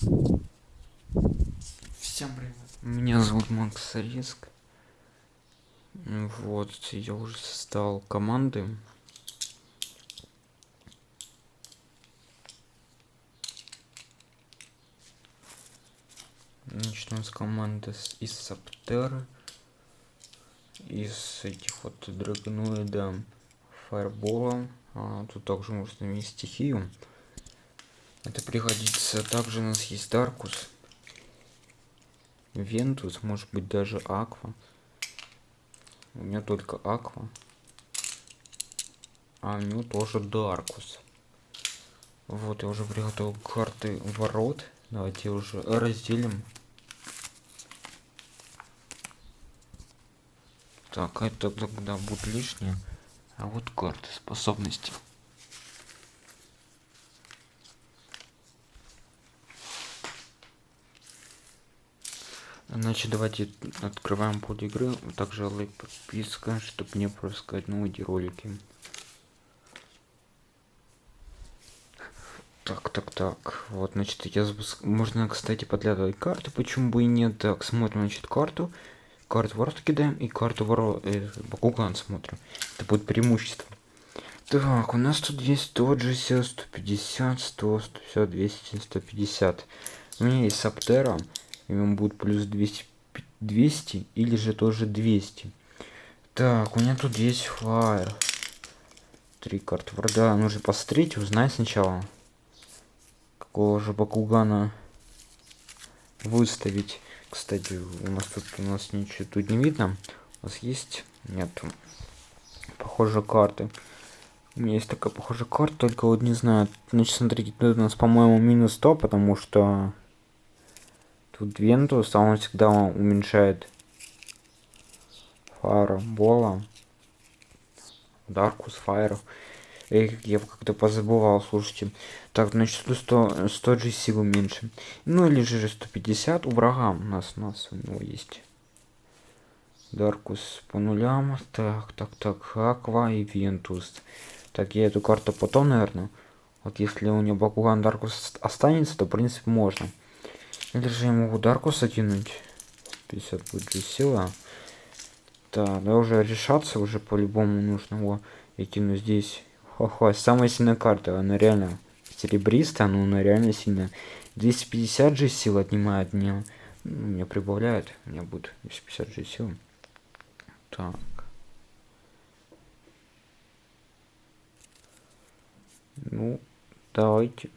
Всем привет. Меня зовут Макс Риск. Вот, я уже создал команды. Начнем с команды из Саптеры. Из этих вот драгоноида фаербола. А, тут также можно иметь стихию. Это пригодится. Также у нас есть Даркус. Вентус, может быть даже Аква. У меня только Аква. А у него тоже Даркус. Вот, я уже приготовил карты ворот. Давайте уже разделим. Так, это тогда будет лишнее. А вот карты способности. Значит, давайте открываем путь игры. Также лайк, подписка, чтобы не пропускать новые ролики. Так, так, так. Вот, значит, я запуск... Можно, кстати, подглядывать карты, почему бы и нет. Так, смотрим, значит, карту. Карту ворот кидаем и карту ворот... Э, смотрим. Это будет преимущество. Так, у нас тут есть тот же 150, 100, 150, 200, 150. У меня есть Саптера ему будет плюс 200, 200 или же тоже 200. Так, у меня тут есть фаер. Три карты врага. Нужно посмотреть, узнать сначала. Какого же Бакугана выставить. Кстати, у нас тут у нас ничего тут не видно. У нас есть? Нет. Похоже карты. У меня есть такая похожая карта, только вот не знаю. Значит, смотрите, тут у нас, по-моему, минус 100, потому что Тут Вентус, а он всегда уменьшает Файербола. Даркус, Фаер. Эй, я как-то позабывал, слушайте. Так, значит, 100, 100 же силы меньше. Ну или же 150 у врага у нас, у нас у него есть. Даркус по нулям. Так, так, так. Аква и Вентус. Так, я эту карту потом, наверное. Вот если у него Бакуган Даркус останется, то в принципе можно. Или же я могу Даркус закинуть? 50 будет же сила. Да, да уже решаться уже по-любому нужно его. Я кину здесь. Хо-хо, самая сильная карта. Она реально серебристая, но она реально сильная. 250 же сил отнимает мне. Ну, мне прибавляет. У меня будет 250 же сил. Так. Ну, давайте.